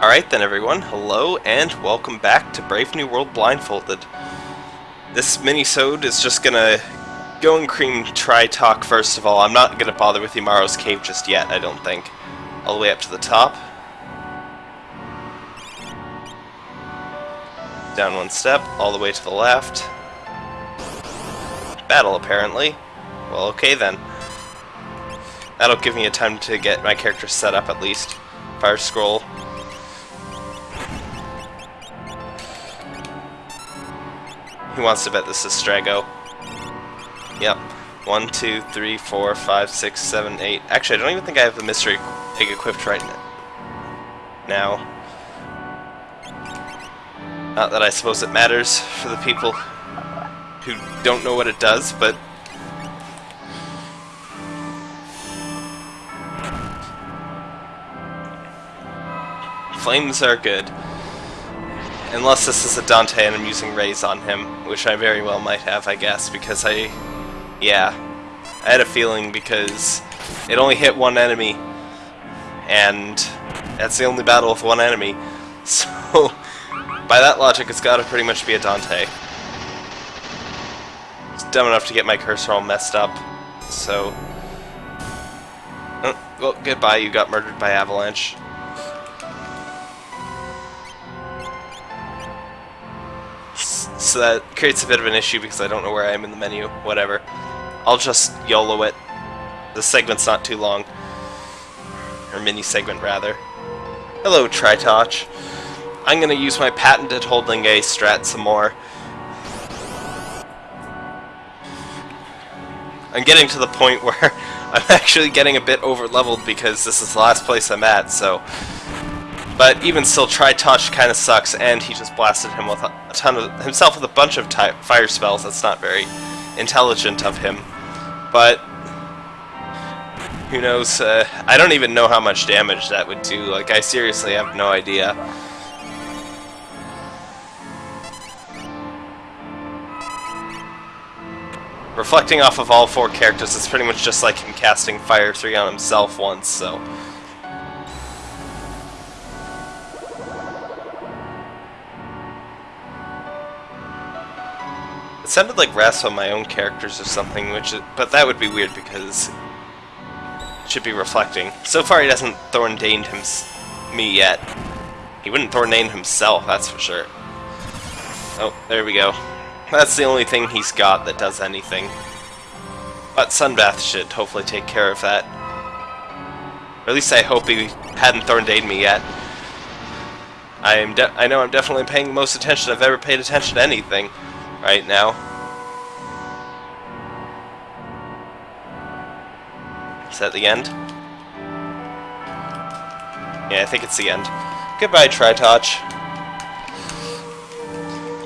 Alright then everyone, hello and welcome back to Brave New World Blindfolded. This mini-sode is just gonna go and cream Tritoch first of all. I'm not gonna bother with Umaro's Cave just yet, I don't think. All the way up to the top. Down one step, all the way to the left. Battle apparently. Well okay then. That'll give me a time to get my character set up at least. Fire scroll, Who wants to bet this is Strago? Yep. One, two, three, four, five, six, seven, eight. Actually, I don't even think I have the mystery egg equipped right now. Not that I suppose it matters for the people who don't know what it does, but... Flames are good. Unless this is a Dante and I'm using rays on him, which I very well might have, I guess, because I... Yeah. I had a feeling because it only hit one enemy, and that's the only battle with one enemy. So, by that logic, it's gotta pretty much be a Dante. It's dumb enough to get my cursor all messed up, so... Oh, well, goodbye, you got murdered by Avalanche. So that creates a bit of an issue because I don't know where I am in the menu. Whatever. I'll just YOLO it. The segment's not too long. Or mini segment, rather. Hello, Tritoch. I'm to use my patented holding A strat some more. I'm getting to the point where I'm actually getting a bit over leveled because this is the last place I'm at, so but even still, Tritoch kind of sucks, and he just blasted him with a, a ton of himself with a bunch of fire spells. That's not very intelligent of him. But who knows? Uh, I don't even know how much damage that would do. Like, I seriously have no idea. Reflecting off of all four characters, it's pretty much just like him casting Fire 3 on himself once, so... sounded like rasp on my own characters or something, which is, but that would be weird because it should be reflecting. So far he hasn't Thorndained him, me yet. He wouldn't Thorndain himself, that's for sure. Oh, there we go. That's the only thing he's got that does anything. But Sunbath should hopefully take care of that. Or at least I hope he hadn't Thorndained me yet. I am I know I'm definitely paying the most attention I've ever paid attention to anything right now. Is that the end? Yeah, I think it's the end. Goodbye, Tritoch.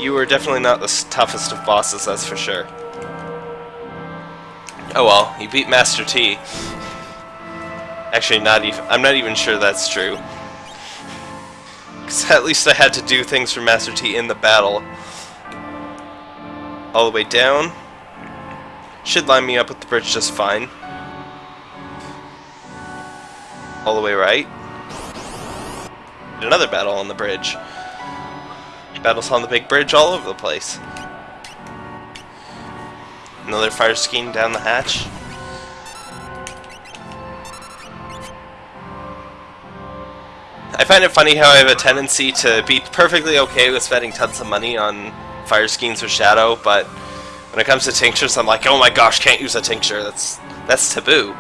You were definitely not the toughest of bosses, that's for sure. Oh well, you beat Master T. Actually, not even. I'm not even sure that's true. Because at least I had to do things for Master T in the battle all the way down. Should line me up with the bridge just fine. All the way right. Another battle on the bridge. Battles on the big bridge all over the place. Another fire scheme down the hatch. I find it funny how I have a tendency to be perfectly okay with spending tons of money on fire schemes with Shadow, but when it comes to tinctures, I'm like, oh my gosh, can't use a tincture. That's that's taboo.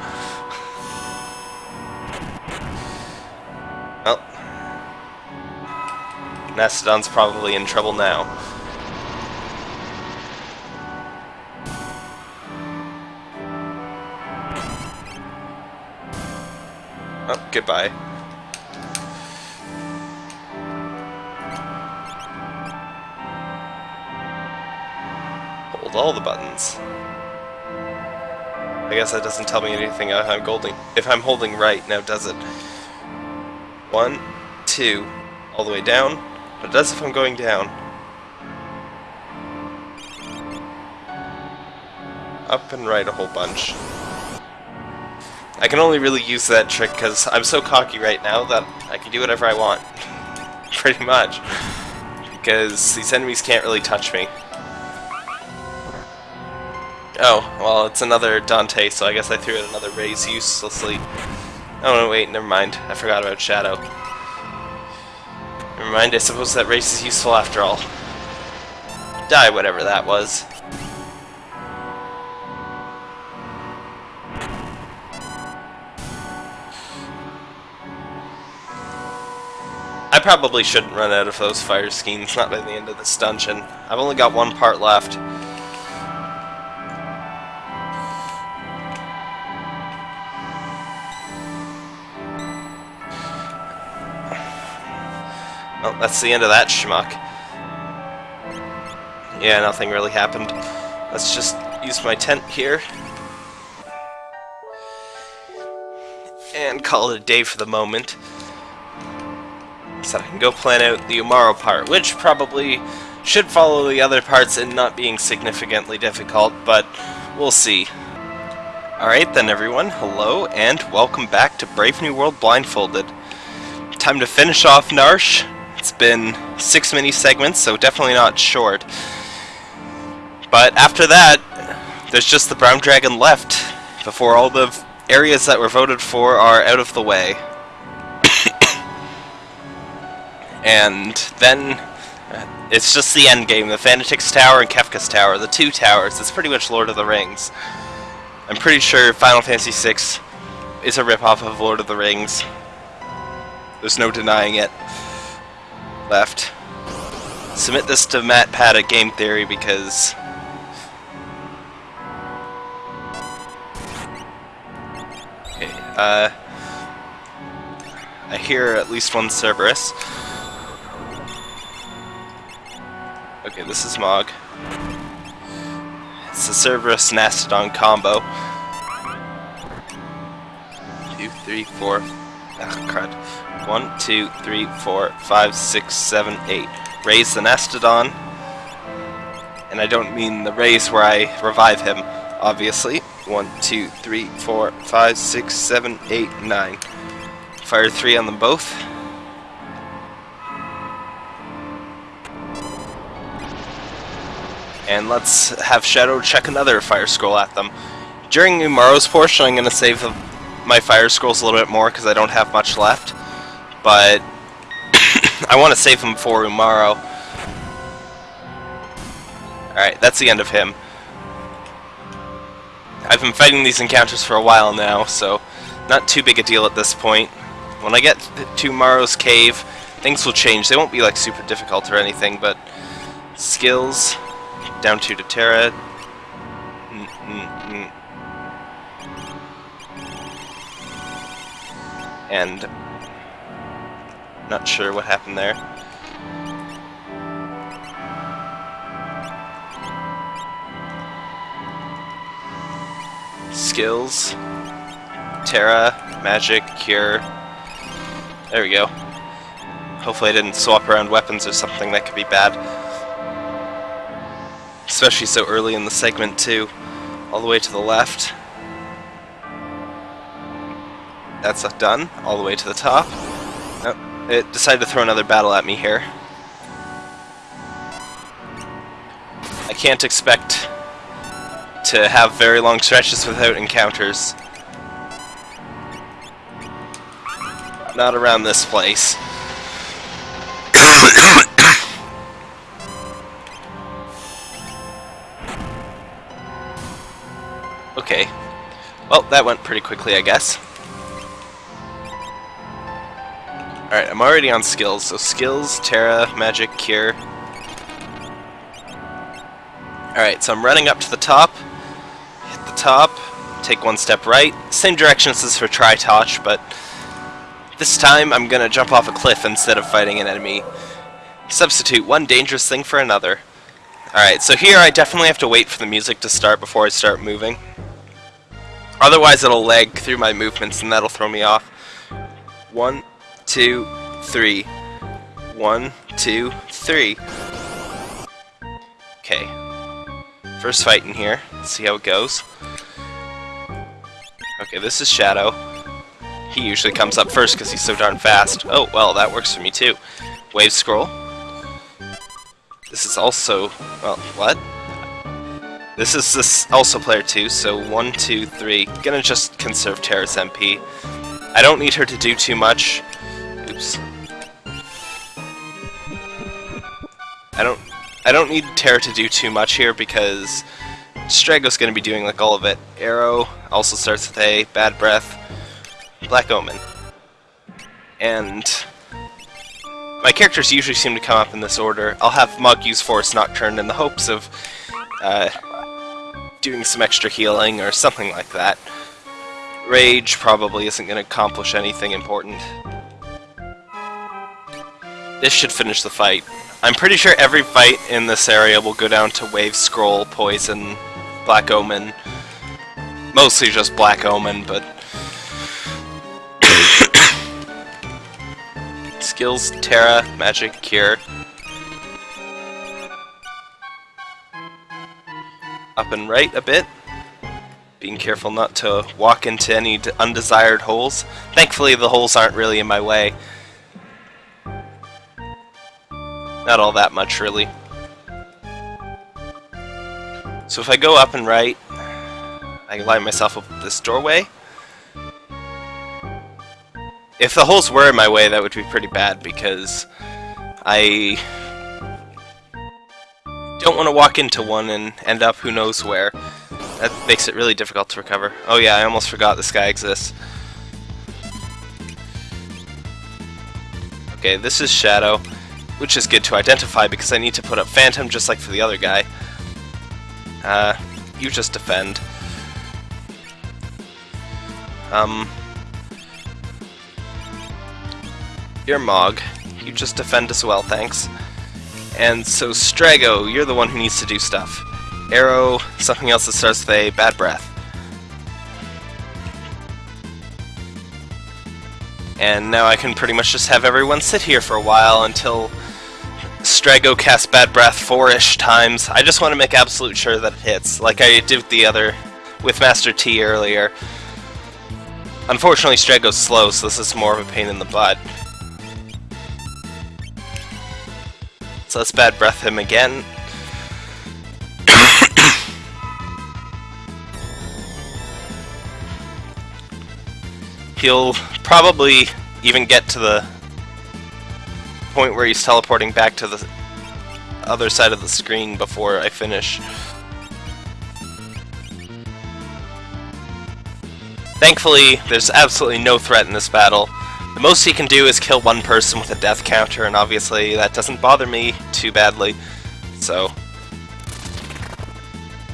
Mastodon's probably in trouble now. Oh, goodbye. hold all the buttons. I guess that doesn't tell me anything I'm holding, if I'm holding right, now does it? One, two, all the way down, but it does if I'm going down. Up and right a whole bunch. I can only really use that trick because I'm so cocky right now that I can do whatever I want. pretty much. Because these enemies can't really touch me. Oh, well, it's another Dante, so I guess I threw in another raise uselessly. Oh, no, wait, never mind. I forgot about Shadow. Never mind, I suppose that race is useful after all. Die, whatever that was. I probably shouldn't run out of those fire schemes, not by the end of this dungeon. I've only got one part left. Well, that's the end of that schmuck. Yeah, nothing really happened. Let's just use my tent here. And call it a day for the moment. So I can go plan out the Umaro part, which probably should follow the other parts in not being significantly difficult, but we'll see. Alright then everyone, hello and welcome back to Brave New World Blindfolded. Time to finish off Narshe. It's been six mini segments, so definitely not short. But after that, there's just the Brown Dragon left, before all the areas that were voted for are out of the way. and then it's just the end game, the Fanatics Tower and Kefka's Tower, the two towers. It's pretty much Lord of the Rings. I'm pretty sure Final Fantasy VI is a ripoff of Lord of the Rings. There's no denying it left. Submit this to MatPat at Game Theory because... Okay, uh... I hear at least one Cerberus. Okay, this is Mog. It's the Cerberus Mastodon combo. Two, three, four. Ah, crud. One, two, three, four, five, six, seven, eight. Raise the Mastodon. And I don't mean the raise where I revive him, obviously. One, two, three, four, five, six, seven, eight, nine. Fire three on them both. And let's have Shadow check another fire scroll at them. During Umaro's portion, I'm going to save my fire scrolls a little bit more because I don't have much left but I want to save him for Umaro. Alright, that's the end of him. I've been fighting these encounters for a while now, so not too big a deal at this point. When I get to Umaro's cave, things will change. They won't be like super difficult or anything, but skills, down two to Terra. And not sure what happened there. Skills. Terra, Magic, Cure. There we go. Hopefully I didn't swap around weapons or something that could be bad. Especially so early in the segment too. All the way to the left. That's done. All the way to the top. Uh, it decided to throw another battle at me here. I can't expect to have very long stretches without encounters. Not around this place. okay. Well, that went pretty quickly, I guess. Alright, I'm already on skills, so skills, Terra, Magic, Cure. Alright, so I'm running up to the top, hit the top, take one step right, same directions as for Tritoch, but this time I'm gonna jump off a cliff instead of fighting an enemy. Substitute one dangerous thing for another. Alright, so here I definitely have to wait for the music to start before I start moving. Otherwise it'll lag through my movements and that'll throw me off. One, two, three. One, two, three. Okay. First fight in here. Let's see how it goes. Okay, this is Shadow. He usually comes up first because he's so darn fast. Oh, well, that works for me too. Wave Scroll. This is also... well, what? This is this also player 2, so one, two, three. Gonna just conserve Terra's MP. I don't need her to do too much. I don't I don't need Terra to do too much here because Strago's gonna be doing like all of it. Aero also starts with A, Bad Breath, Black Omen. And my characters usually seem to come up in this order. I'll have Mog use Forest Nocturne in the hopes of uh, doing some extra healing or something like that. Rage probably isn't going to accomplish anything important. This should finish the fight. I'm pretty sure every fight in this area will go down to Wave Scroll, Poison, Black Omen. Mostly just Black Omen, but... Skills, Terra, Magic, Cure. Up and right a bit. Being careful not to walk into any undesired holes. Thankfully the holes aren't really in my way. Not all that much, really. So if I go up and right, I line myself up this doorway. If the holes were in my way, that would be pretty bad, because I don't want to walk into one and end up who knows where. That makes it really difficult to recover. Oh yeah, I almost forgot this guy exists. Okay, this is Shadow which is good to identify because I need to put up Phantom just like for the other guy. Uh, you just defend. Um, you're Mog. You just defend as well, thanks. And so Strago, you're the one who needs to do stuff. Aero, something else that starts with a bad breath. And now I can pretty much just have everyone sit here for a while until Strago casts Bad Breath four-ish times. I just want to make absolute sure that it hits, like I did with the other, with Master T earlier. Unfortunately, Strago's slow, so this is more of a pain in the butt. So let's Bad Breath him again. He'll probably even get to the point where he's teleporting back to the other side of the screen before I finish. Thankfully, there's absolutely no threat in this battle. The most he can do is kill one person with a death counter, and obviously that doesn't bother me too badly. So...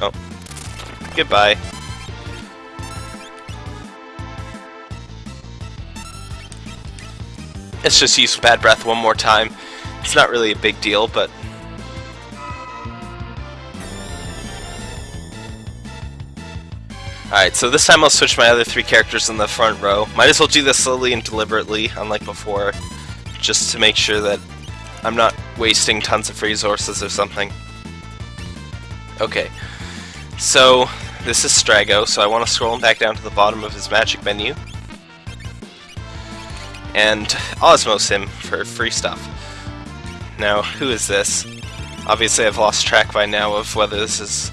Oh. Goodbye. Let's just use Bad Breath one more time. It's not really a big deal, but... Alright, so this time I'll switch my other three characters in the front row. Might as well do this slowly and deliberately, unlike before, just to make sure that I'm not wasting tons of resources or something. Okay, so this is Strago, so I want to scroll him back down to the bottom of his magic menu and Osmose him for free stuff. Now, who is this? Obviously I've lost track by now of whether this is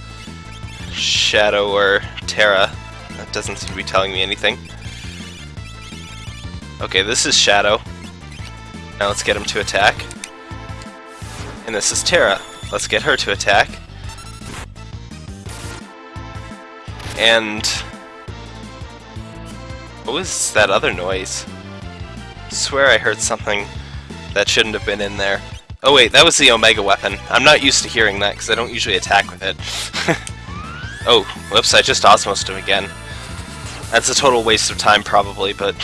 Shadow or Terra. That doesn't seem to be telling me anything. Okay, this is Shadow. Now let's get him to attack. And this is Terra. Let's get her to attack. And... What was that other noise? Swear I heard something that shouldn't have been in there. Oh wait, that was the Omega weapon. I'm not used to hearing that because I don't usually attack with it. oh, whoops, I just osmosed him again. That's a total waste of time probably, but...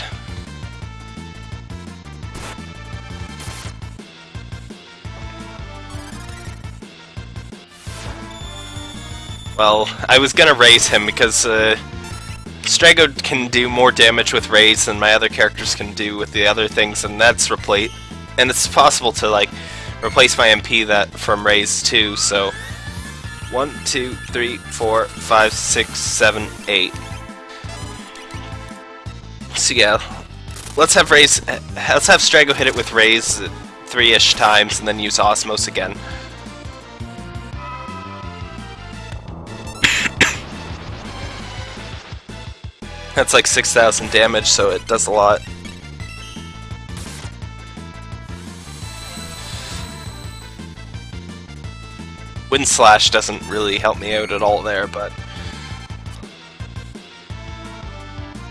Well, I was gonna raise him because uh, Strago can do more damage with Raise than my other characters can do with the other things, and that's replace. And it's possible to like replace my MP that from Raise too. So one, two, three, four, five, six, seven, eight. So yeah, let's have Raise. Let's have Strago hit it with Raise three-ish times and then use Osmose again. That's like 6,000 damage, so it does a lot. Wind Slash doesn't really help me out at all there, but...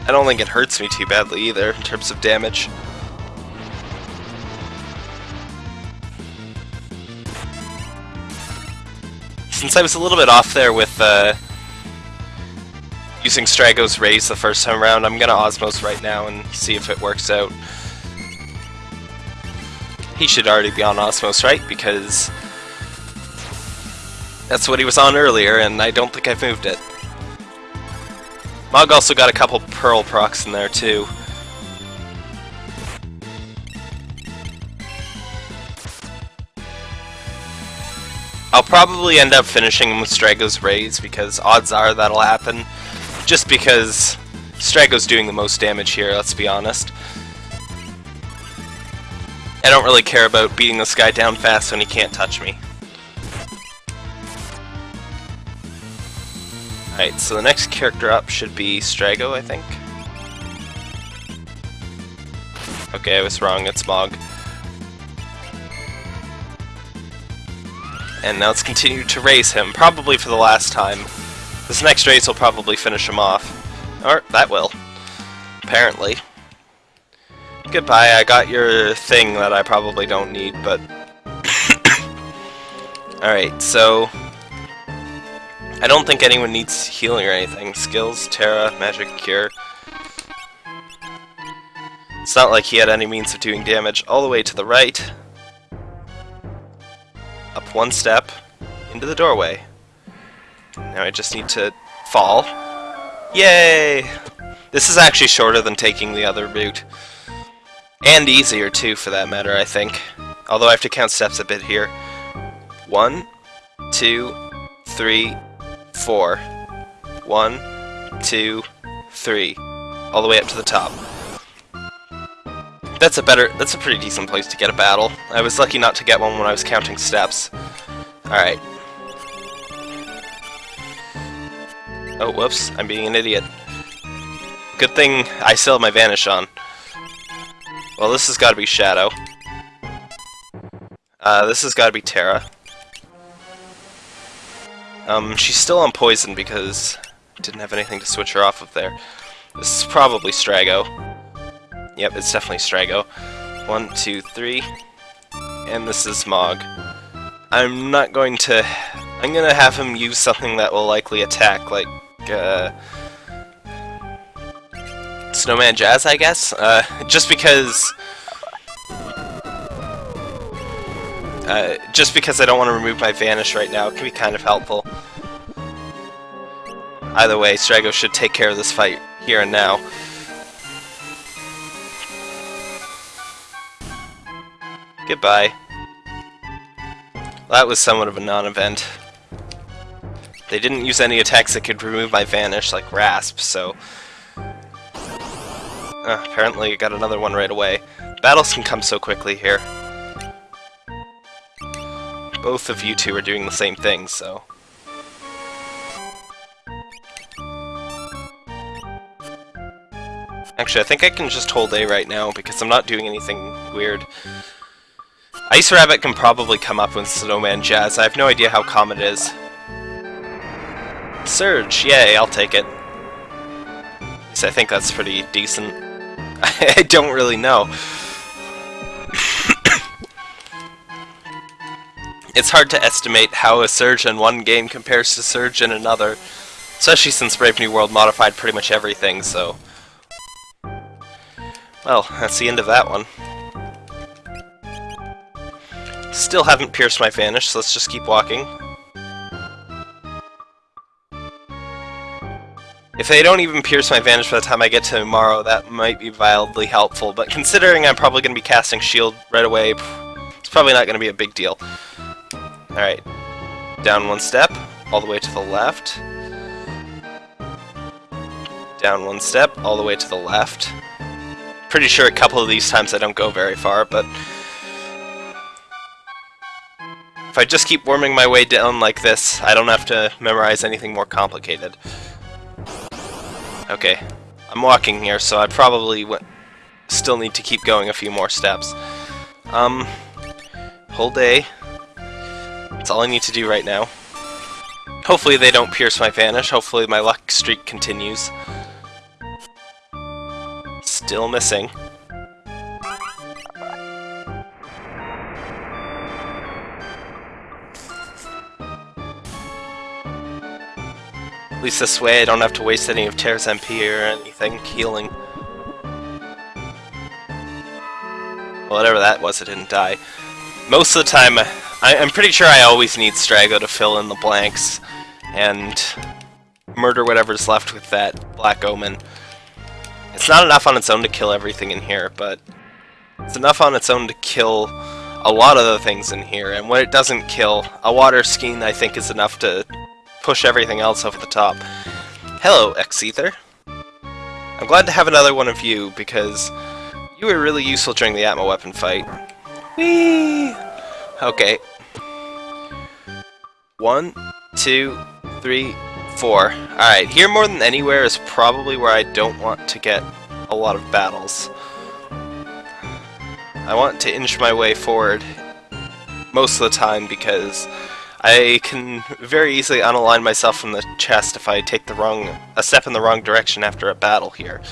I don't think it hurts me too badly either, in terms of damage. Since I was a little bit off there with uh, using Strago's Raise the first time around, I'm gonna Osmose right now and see if it works out. He should already be on Osmose, right? Because that's what he was on earlier, and I don't think I've moved it. Mog also got a couple Pearl procs in there, too. I'll probably end up finishing him with Strago's Raise, because odds are that'll happen. Just because Strago's doing the most damage here, let's be honest. I don't really care about beating this guy down fast when he can't touch me. Alright, so the next character up should be Strago, I think. Okay, I was wrong, it's Mog. And now let's continue to raise him, probably for the last time. This next race will probably finish him off. Or, that will. Apparently. Goodbye, I got your thing that I probably don't need, but... Alright, so... I don't think anyone needs healing or anything. Skills, Terra, Magic, Cure. It's not like he had any means of doing damage. All the way to the right. Up one step. Into the doorway. Now I just need to fall. Yay! This is actually shorter than taking the other route. And easier too, for that matter, I think. Although I have to count steps a bit here. One, two, three, four. One, two, three. All the way up to the top. That's a better, that's a pretty decent place to get a battle. I was lucky not to get one when I was counting steps. Alright. Oh, whoops, I'm being an idiot. Good thing I still have my Vanish on. Well, this has got to be Shadow. Uh, this has got to be Terra. Um, she's still on poison because I didn't have anything to switch her off of there. This is probably Strago. Yep, it's definitely Strago. One, two, three. And this is Mog. I'm not going to... I'm gonna have him use something that will likely attack, like, uh... Snowman Jazz, I guess? Uh, just because... Uh, just because I don't want to remove my Vanish right now, it can be kind of helpful. Either way, Strago should take care of this fight here and now. Goodbye. that was somewhat of a non-event. They didn't use any attacks that could remove my Vanish, like Rasp, so... Uh, apparently I got another one right away. Battles can come so quickly here both of you two are doing the same thing, so... Actually, I think I can just hold A right now, because I'm not doing anything weird. Ice Rabbit can probably come up with Snowman Jazz. I have no idea how common it is. Surge! Yay, I'll take it. I think that's pretty decent. I don't really know. It's hard to estimate how a Surge in one game compares to Surge in another, especially since Brave New World modified pretty much everything, so... Well, that's the end of that one. Still haven't pierced my Vanish, so let's just keep walking. If they don't even pierce my Vanish by the time I get to Umaro, that might be wildly helpful, but considering I'm probably going to be casting Shield right away, it's probably not going to be a big deal. Alright. Down one step, all the way to the left. Down one step, all the way to the left. Pretty sure a couple of these times I don't go very far, but... If I just keep worming my way down like this, I don't have to memorize anything more complicated. Okay, I'm walking here, so I probably still need to keep going a few more steps. Um, hold A. That's all I need to do right now. Hopefully they don't pierce my vanish. Hopefully my luck streak continues. Still missing. At least this way I don't have to waste any of Terra's MP or anything healing. Whatever that was, it didn't die. Most of the time, I, am pretty sure I always need Strago to fill in the blanks and murder whatever's left with that Black Omen. It's not enough on its own to kill everything in here, but it's enough on its own to kill a lot of the things in here, and when it doesn't kill, a Water Skein I think is enough to push everything else over the top. Hello, X-Ether. I'm glad to have another one of you, because you were really useful during the Atma weapon fight. Whee! Okay. One, two, three, four. Alright, here more than anywhere is probably where I don't want to get a lot of battles. I want to inch my way forward most of the time because I can very easily unalign myself from the chest if I take the wrong a step in the wrong direction after a battle here.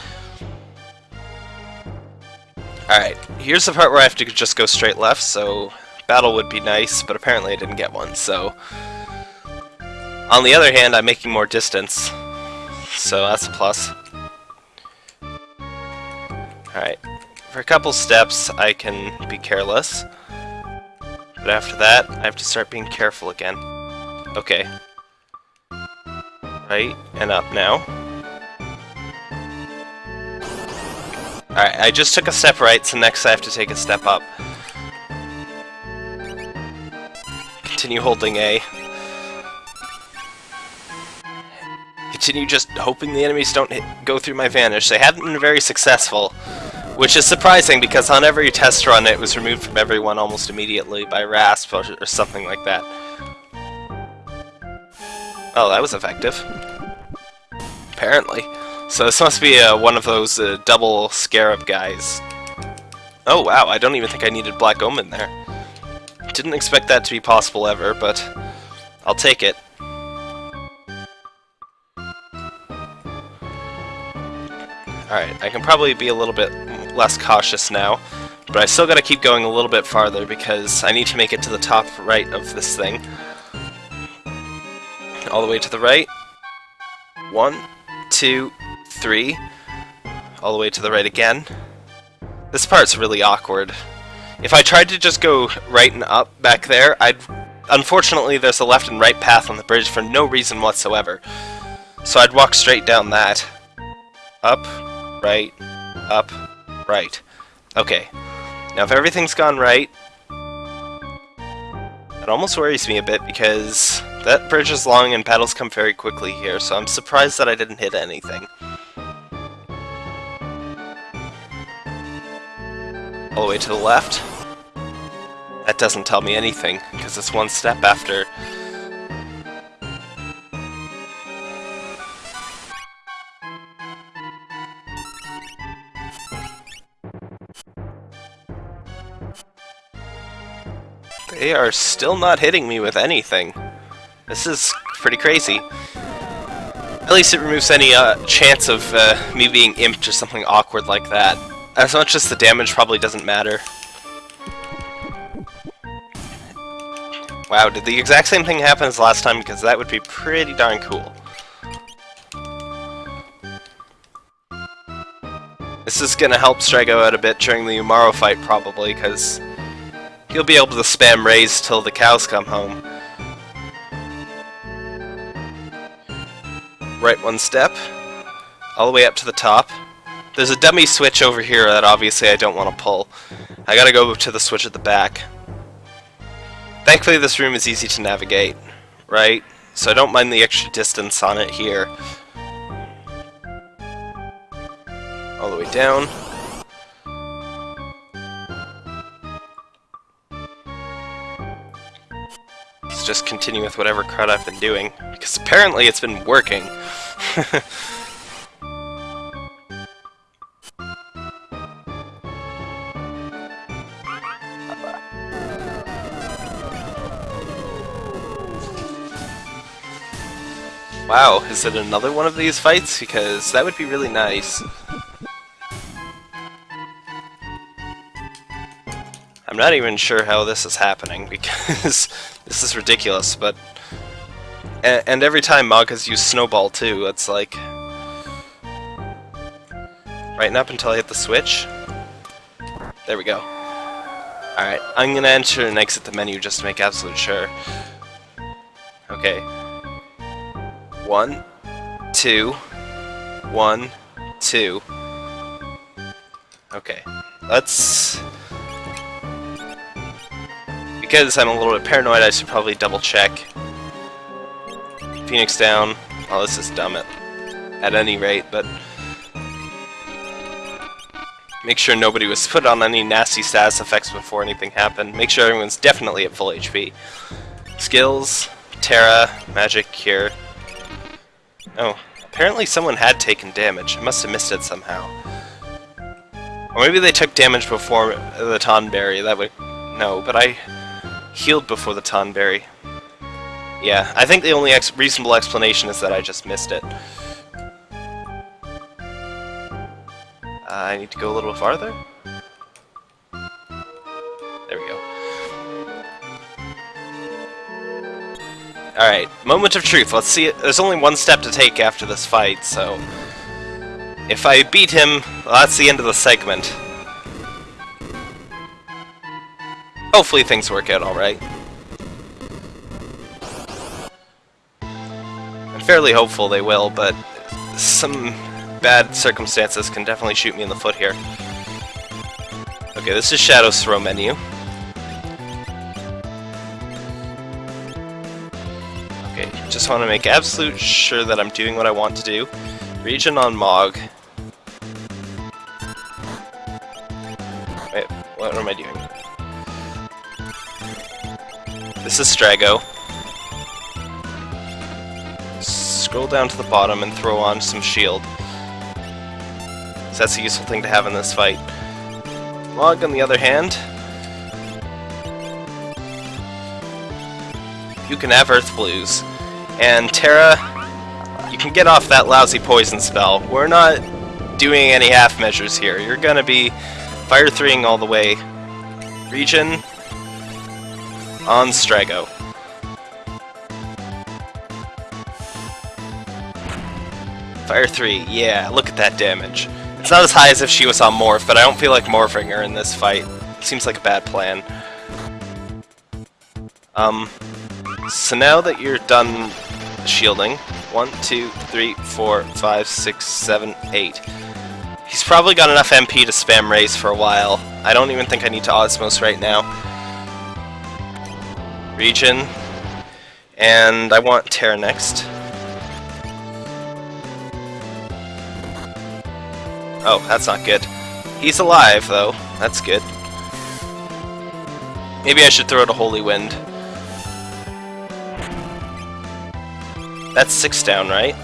Alright, here's the part where I have to just go straight left, so battle would be nice, but apparently I didn't get one, so... On the other hand, I'm making more distance, so that's a plus. Alright, for a couple steps I can be careless. But after that, I have to start being careful again. Okay. Right, and up now. Alright, I just took a step right, so next I have to take a step up. Continue holding A. Continue just hoping the enemies don't hit, go through my vanish. They haven't been very successful. Which is surprising because on every test run it was removed from everyone almost immediately by RASP or, something like that. Oh, that was effective. Apparently. So this must be uh, one of those uh, double Scarab guys. Oh wow, I don't even think I needed Black Omen there. Didn't expect that to be possible ever, but I'll take it. Alright, I can probably be a little bit less cautious now. But I still gotta keep going a little bit farther because I need to make it to the top right of this thing. All the way to the right. One, two, three. All the way to the right again. This part's really awkward. If I tried to just go right and up back there, I'd... Unfortunately, there's a left and right path on the bridge for no reason whatsoever. So I'd walk straight down that. Up, right, up, Right. Okay. Now if everything's gone right, it almost worries me a bit because that bridge is long and battles come very quickly here, so I'm surprised that I didn't hit anything. All the way to the left. That doesn't tell me anything, because it's one step after They are still not hitting me with anything. This is pretty crazy. At least it removes any uh, chance of uh, me being imped or something awkward like that. As much as the damage probably doesn't matter. Wow, did the exact same thing happen as last time? Because that would be pretty darn cool. This is gonna help Strago out a bit during the Umaro fight, probably, because He'll be able to spam raise till the cows come home. Right one step. All the way up to the top. There's a dummy switch over here that obviously I don't want to pull. I gotta go to the switch at the back. Thankfully this room is easy to navigate, right? So I don't mind the extra distance on it here. All the way down. Just continue with whatever crud I've been doing, because apparently it's been working. Wow, is it another one of these fights? Because that would be really nice. I'm not even sure how this is happening, because this is ridiculous, but... And, and every time Mog has used Snowball too, it's like... Right up until I hit the switch. There we go. Alright, I'm gonna enter and exit the menu just to make absolute sure. Okay, one, two, one, two. Okay, let's... Because I'm a little bit paranoid, I should probably double check. Phoenix down. Oh, this is dumb at, at any rate, but... Make sure nobody was put on any nasty status effects before anything happened. Make sure everyone's definitely at full HP. Skills, Terra, Magic, Cure. Oh, apparently someone had taken damage. I must have missed it somehow. Or maybe they took damage before the Tonberry. That would... No, but I healed before the Tonberry. Yeah, I think the only ex reasonable explanation is that I just missed it. Uh, I need to go a little farther? There we go. Alright, moment of truth. Let's see. There's only one step to take after this fight, so... If I beat him, well, that's the end of the segment. Hopefully things work out alright. I'm fairly hopeful they will, but some bad circumstances can definitely shoot me in the foot here. Okay, this is Shadow's throw menu. Okay, just want to make absolute sure that I'm doing what I want to do. Region on Mog. Wait, what am I doing? This is Strago. Scroll down to the bottom and throw on some shield. That's a useful thing to have in this fight. Mog, on the other hand, you can have Earth Blues. And Terra, you can get off that lousy poison spell. We're not doing any half measures here. You're gonna be fire 3ing all the way. Region on Strago. Fire 3, yeah, look at that damage. It's not as high as if she was on Morph, but I don't feel like morphing her in this fight. Seems like a bad plan. Um, so now that you're done shielding. One, two, three, four, five, six, seven, eight. He's probably got enough MP to spam raise for a while. I don't even think I need to Osmose right now. Region. And I want Terra next. Oh, that's not good. He's alive, though. That's good. Maybe I should throw out a Holy Wind. That's six down, right?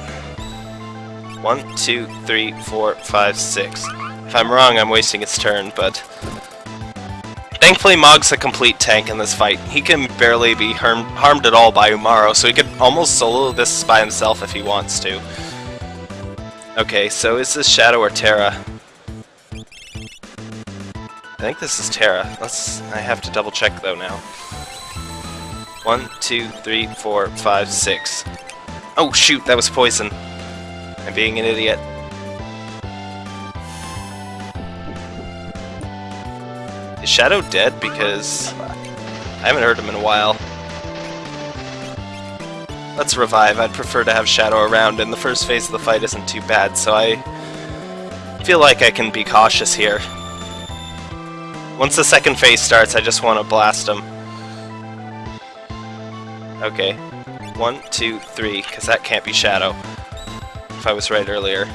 One, two, three, four, five, six. If I'm wrong, I'm wasting its turn, but... Thankfully, Mog's a complete tank in this fight. He can barely be harm harmed at all by Umaro, so he could almost solo this by himself if he wants to. Okay, so is this Shadow or Terra? I think this is Terra. Let's. I have to double check though now. One, two, three, four, five, six. Oh shoot, that was poison. I'm being an idiot. Is Shadow dead? Because I haven't heard him in a while. Let's revive. I'd prefer to have Shadow around, and the first phase of the fight isn't too bad, so I feel like I can be cautious here. Once the second phase starts, I just want to blast him. Okay. One, two, three, because that can't be Shadow. If I was right earlier.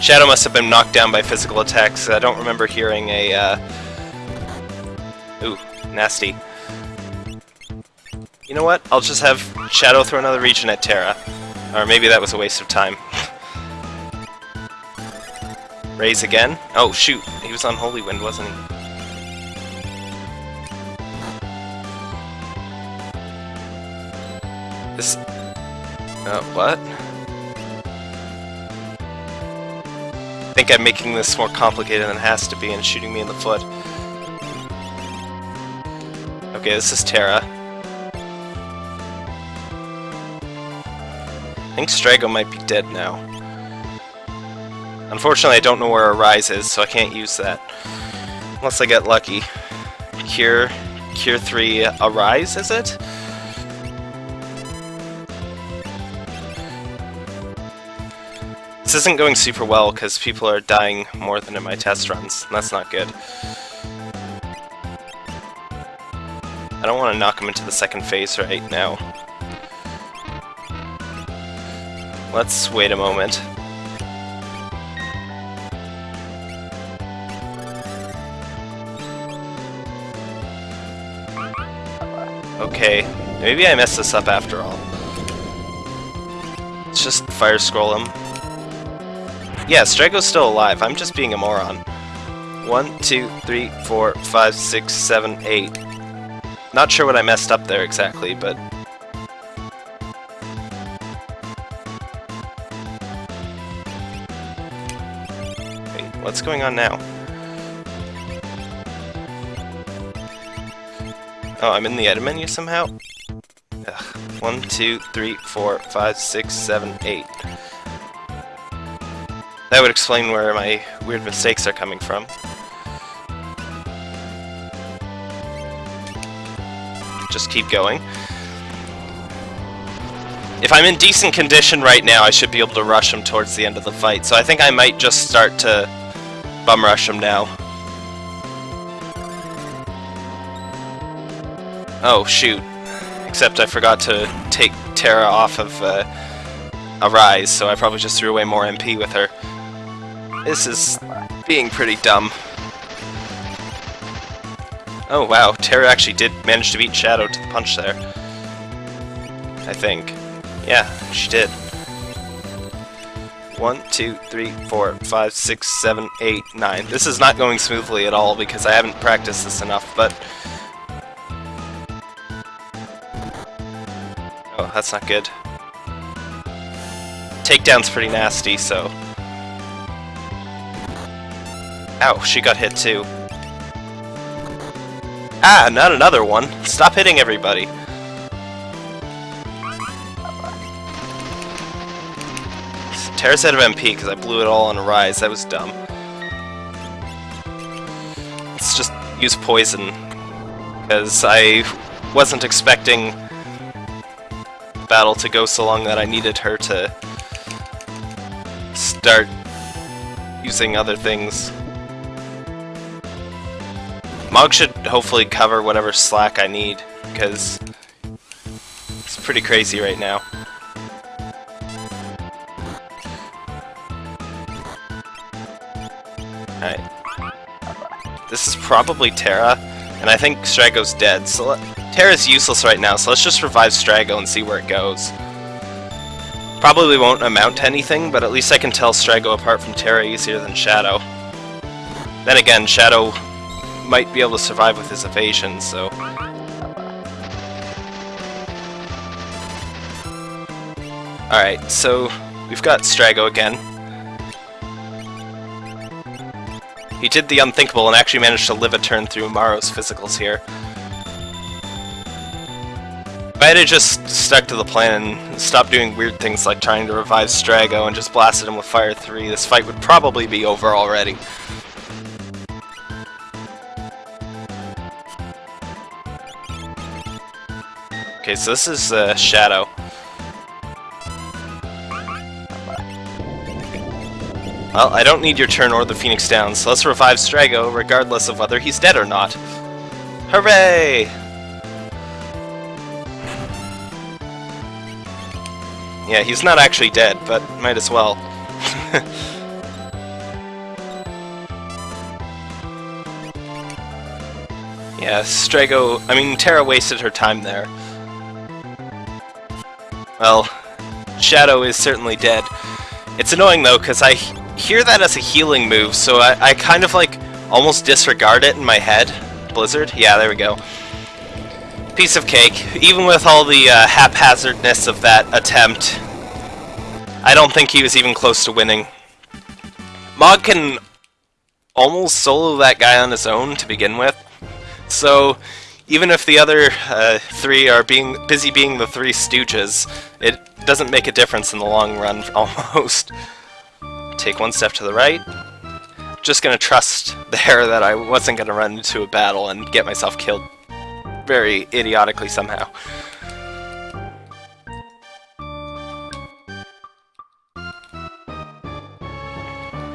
Shadow must have been knocked down by physical attacks. I don't remember hearing a, uh... Ooh, nasty. You know what? I'll just have Shadow throw another region at Terra. Or maybe that was a waste of time. Raise again? Oh, shoot. He was on Holy Wind, wasn't he? This... Uh, what? Think I'm making this more complicated than it has to be and shooting me in the foot. Okay, this is Terra. I think Strago might be dead now. Unfortunately, I don't know where Arise is, so I can't use that. Unless I get lucky. Cure... Cure 3 Arise, is it? Isn't going super well because people are dying more than in my test runs, and that's not good. I don't want to knock him into the second phase right now. Let's wait a moment. Okay, maybe I messed this up after all. Let's just fire scroll him. Yeah, Strago's still alive. I'm just being a moron. One, two, three, four, five, six, seven, eight. Not sure what I messed up there exactly, but... Wait, what's going on now? Oh, I'm in the edit menu somehow? Ugh. One, two, three, four, five, six, seven, eight. That would explain where my weird mistakes are coming from. Just keep going. If I'm in decent condition right now, I should be able to rush him towards the end of the fight, so I think I might just start to bum rush him now. Oh, shoot. Except I forgot to take Terra off of uh, rise, so I probably just threw away more MP with her. This is being pretty dumb. Oh wow, Terra actually did manage to beat Shadow to the punch there. I think. Yeah, she did. One, two, three, four, five, six, seven, eight, nine. This is not going smoothly at all because I haven't practiced this enough, but Oh, that's not good. Takedown's pretty nasty, so... Ow, she got hit too. Ah, not another one! Stop hitting everybody! Terra's out of MP because I blew it all on Arise. That was dumb. Let's just use poison. Because I wasn't expecting battle to go so long that I needed her to start using other things. Mog should hopefully cover whatever slack I need, because it's pretty crazy right now. Alright. This is probably Terra, and I think Strago's dead, so Terra's useless right now, so let's just revive Strago and see where it goes. Probably won't amount to anything, but at least I can tell Strago apart from Terra easier than Shadow. Then again, Shadow might be able to survive with his evasion, so... Alright, so we've got Strago again. He did the unthinkable and actually managed to live a turn through Maro's physicals here. If I had just stuck to the plan and stopped doing weird things like trying to revive Strago and just blasted him with Fire 3, this fight would probably be over already. Okay, so this is uh, Shadow. Well, I don't need your turn or the Phoenix down, so let's revive Strago regardless of whether he's dead or not. Hooray! Yeah, he's not actually dead, but might as well. yeah, Strago... I mean, Terra wasted her time there. Well, Shadow is certainly dead. It's annoying though, because I hear that as a healing move, so I, I kind of like almost disregard it in my head. Blizzard? Yeah, there we go. Piece of cake. Even with all the uh, haphazardness of that attempt, I don't think he was even close to winning. Mog can almost solo that guy on his own to begin with, so even if the other uh, three are being busy being the three stooges, it doesn't make a difference in the long run, almost. Take one step to the right. Just gonna trust there that I wasn't gonna run into a battle and get myself killed very idiotically somehow.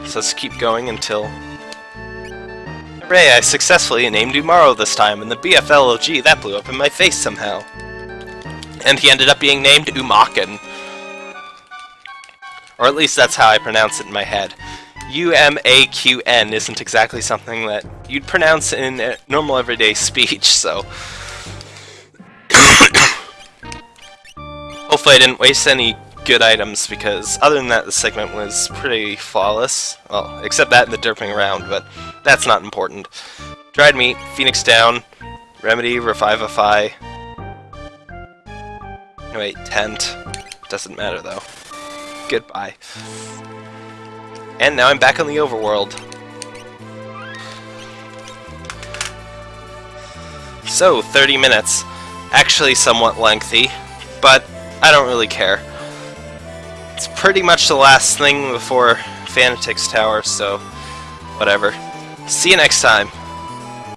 So let's keep going until Hooray, I successfully named Umaro this time, and the BFLOG, that blew up in my face somehow. And he ended up being named Umaken. Or at least that's how I pronounce it in my head. U-M-A-Q-N isn't exactly something that you'd pronounce in normal everyday speech, so... Hopefully I didn't waste any good items, because other than that, the segment was pretty flawless. Well, except that and the derping around, but that's not important. Dried meat, Phoenix down, remedy, revivify. wait, tent. Doesn't matter though. Goodbye. And now I'm back on the overworld. So, 30 minutes. Actually somewhat lengthy, but I don't really care. It's pretty much the last thing before Fanatics Tower, so whatever. See you next time.